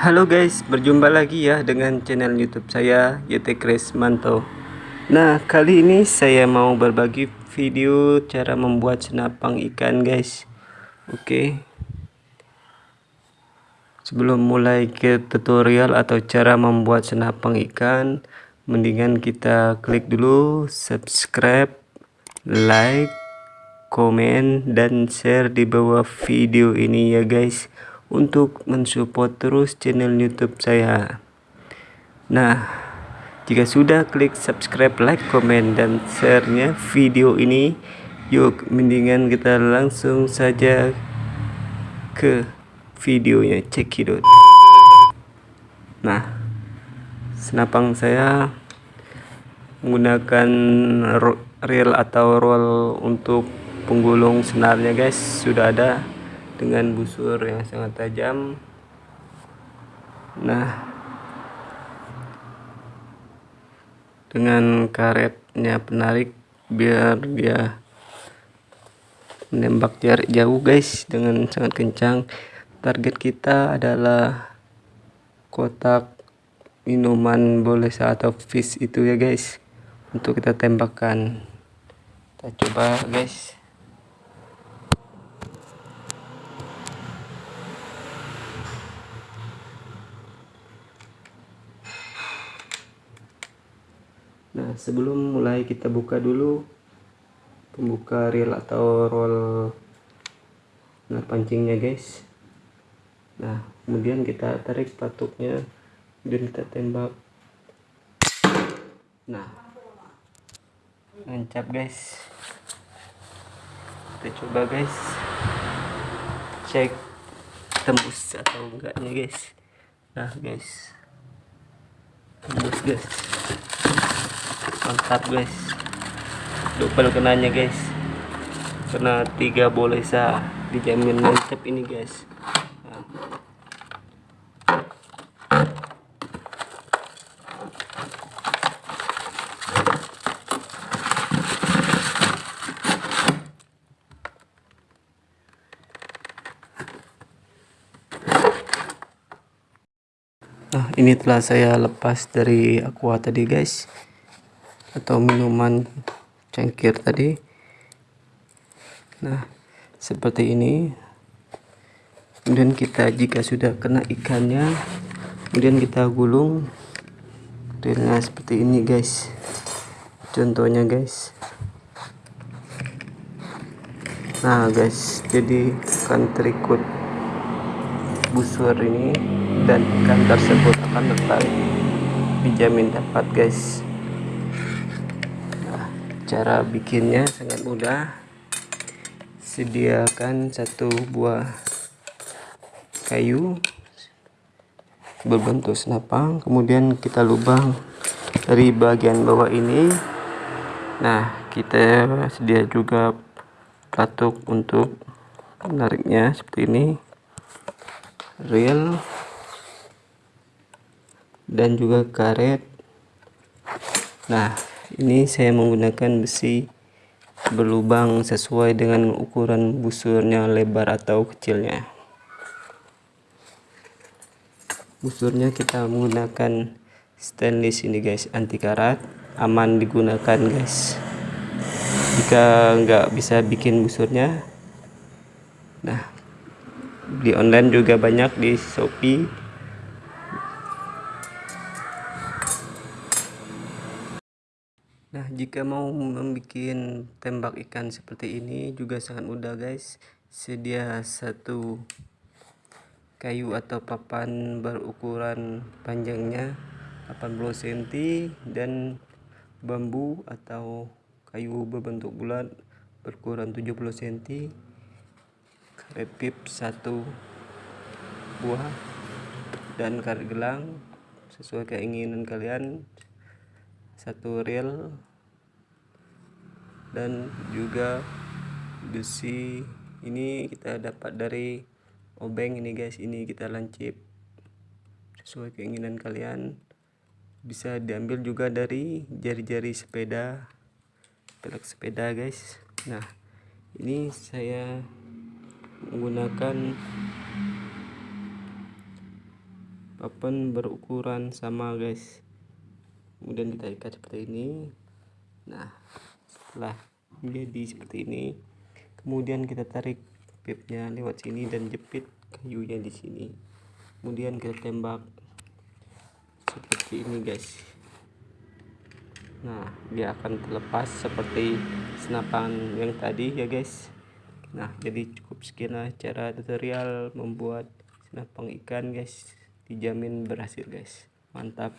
Halo guys, berjumpa lagi ya dengan channel YouTube saya YT Manto. Nah, kali ini saya mau berbagi video cara membuat senapang ikan guys. Oke. Sebelum mulai ke tutorial atau cara membuat senapang ikan, mendingan kita klik dulu subscribe, like, komen dan share di bawah video ini ya guys untuk mensupport terus channel YouTube saya. Nah, jika sudah klik subscribe, like, komen, dan share-nya video ini, yuk mendingan kita langsung saja ke videonya cekidot. Nah, senapang saya menggunakan reel atau roll untuk penggulung senarnya guys sudah ada dengan busur yang sangat tajam. Nah dengan karetnya penarik biar dia menembak jarak jauh guys dengan sangat kencang. Target kita adalah kotak minuman boleh atau fish itu ya guys untuk kita tembakkan kita coba guys nah sebelum mulai kita buka dulu pembuka reel atau roll nah pancingnya guys. Nah kemudian kita tarik patuknya dan kita tembak. Nah nancap guys. Kita coba guys. Cek tembus atau enggaknya guys. Nah guys. Tembus guys mantap guys. Double kenanya guys. Kena tiga boleh sah dijamin mantap ini guys. Nah ini telah saya lepas dari aqua tadi guys atau minuman cangkir tadi. Nah seperti ini. Kemudian kita jika sudah kena ikannya kemudian kita gulung. Dengan seperti ini guys. Contohnya guys. Nah guys jadi akan terikut busur ini dan ikan tersebut akan tertarik dijamin dapat guys cara bikinnya sangat mudah. Sediakan satu buah kayu berbentuk senapang kemudian kita lubang dari bagian bawah ini. Nah kita sedia juga pelatuk untuk menariknya seperti ini. Reel. Dan juga karet. Nah ini saya menggunakan besi berlubang sesuai dengan ukuran busurnya lebar atau kecilnya. Busurnya kita menggunakan stainless ini guys. Anti karat aman digunakan guys. Jika nggak bisa bikin busurnya nah di online juga banyak di Shopee Nah jika mau membuat tembak ikan seperti ini juga sangat mudah guys. Sedia satu kayu atau papan berukuran panjangnya 80 cm dan bambu atau kayu berbentuk bulat berukuran 70 cm karet pip satu buah dan karet gelang sesuai keinginan kalian satu reel dan juga besi. Ini kita dapat dari obeng ini guys. Ini kita lancip sesuai keinginan kalian. Bisa diambil juga dari jari-jari sepeda pelek sepeda guys. Nah ini saya menggunakan papan berukuran sama guys kemudian kita ikat seperti ini. Nah setelah menjadi seperti ini kemudian kita tarik pipnya lewat sini dan jepit kayunya di sini. Kemudian kita tembak seperti ini guys. Nah dia akan terlepas seperti senapan yang tadi ya guys. Nah jadi cukup sekian cara tutorial membuat senapang ikan guys. Dijamin berhasil guys. Mantap